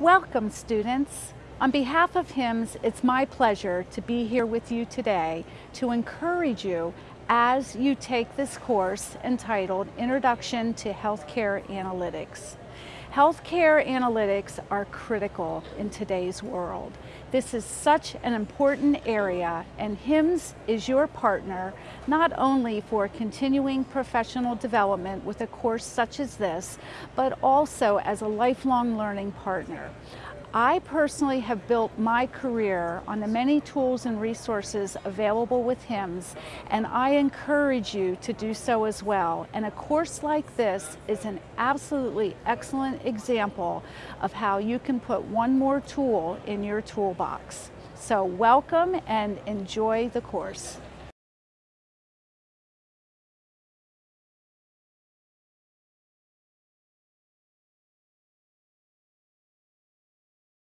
Welcome students. On behalf of HIMSS, it's my pleasure to be here with you today to encourage you as you take this course entitled Introduction to Healthcare Analytics. Healthcare analytics are critical in today's world. This is such an important area and HIMSS is your partner not only for continuing professional development with a course such as this, but also as a lifelong learning partner. I personally have built my career on the many tools and resources available with HIMSS and I encourage you to do so as well. And a course like this is an absolutely excellent example of how you can put one more tool in your toolbox. So welcome and enjoy the course.